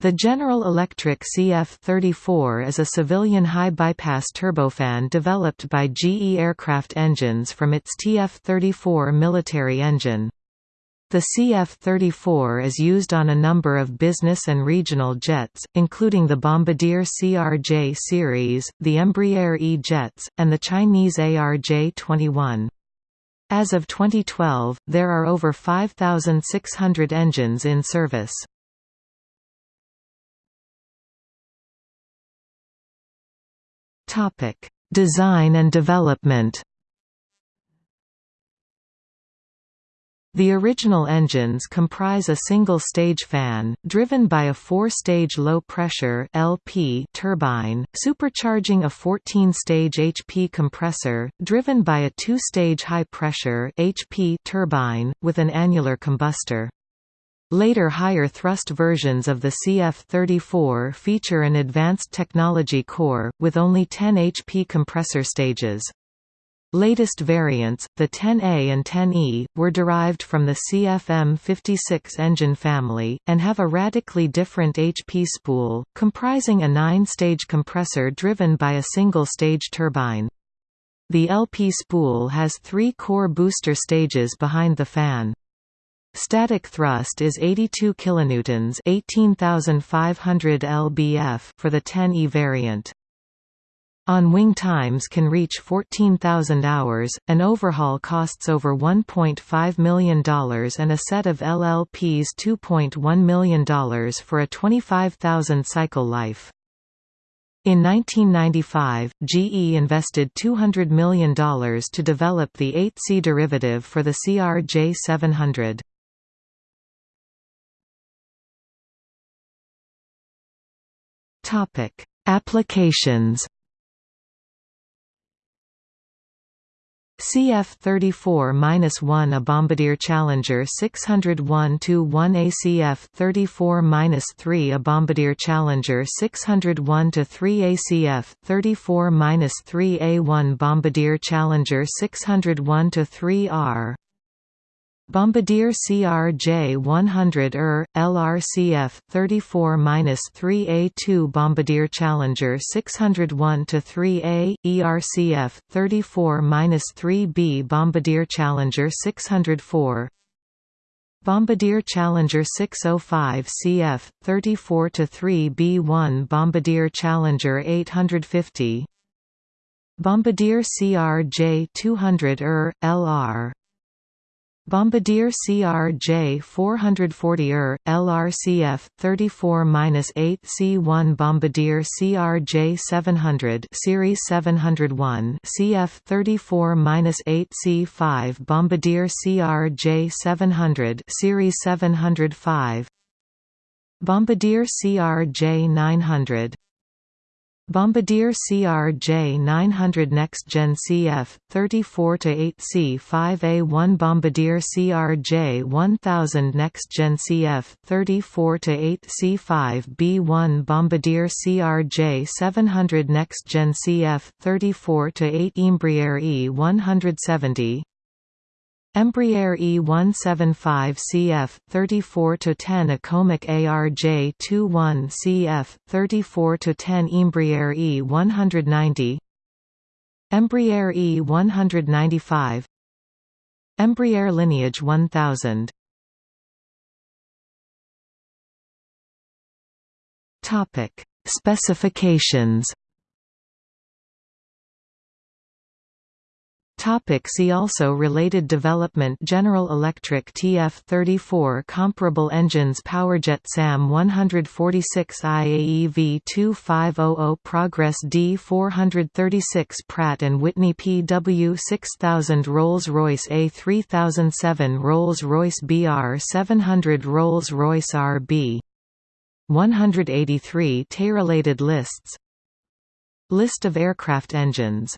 The General Electric CF-34 is a civilian high-bypass turbofan developed by GE Aircraft Engines from its TF-34 military engine. The CF-34 is used on a number of business and regional jets, including the Bombardier CRJ series, the Embraer E-jets, and the Chinese ARJ-21. As of 2012, there are over 5,600 engines in service. Topic: Design and development. The original engines comprise a single-stage fan, driven by a four-stage low-pressure (LP) turbine, supercharging a 14-stage HP compressor, driven by a two-stage high-pressure (HP) turbine, with an annular combustor. Later higher thrust versions of the CF-34 feature an advanced technology core, with only 10 HP compressor stages. Latest variants, the 10A and 10E, were derived from the CFM56 engine family, and have a radically different HP spool, comprising a nine-stage compressor driven by a single-stage turbine. The LP spool has three core booster stages behind the fan. Static thrust is 82 kilonewtons, 18,500 lbf for the 10E variant. On-wing times can reach 14,000 hours, an overhaul costs over $1.5 million and a set of LLPs $2.1 million for a 25,000 cycle life. In 1995, GE invested $200 million to develop the 8C derivative for the CRJ700. Topic: Applications. CF34-1 A Bombardier Challenger 601-1 ACF34-3 A Bombardier Challenger 601-3 ACF34-3 A1 Bombardier Challenger 601-3R Bombardier CRJ-100 ER, LRCF 34-3A2 Bombardier Challenger 601-3A, ERCF 34-3B Bombardier Challenger 604 Bombardier Challenger 605 CF 34-3B1 Bombardier Challenger 850 Bombardier CRJ 200 ER, LR Bombardier CRJ 440 ER, LRCF 34-8 C1 Bombardier CRJ 700 Series 701 CF 34-8 C5 Bombardier CRJ 700 Series 705 Bombardier CRJ 900 Bombardier CRJ 900 Next Gen CF 34-8 C5A1 Bombardier CRJ 1000 Next Gen CF 34-8 C5B1 Bombardier CRJ 700 Next Gen CF 34-8 Embraer E170 Embraer E175 CF 34 to 10 A Comac ARJ21 CF 34-10 Embraer E190 Embraer E195 Embraer Lineage 1000 Topic. Specifications Topic see also Related development General Electric TF-34 Comparable engines Powerjet SAM 146 IAE V2500 Progress D436 Pratt & Whitney PW6000 Rolls-Royce A3007 Rolls-Royce BR700 Rolls-Royce RB 183 T-related lists. List of aircraft engines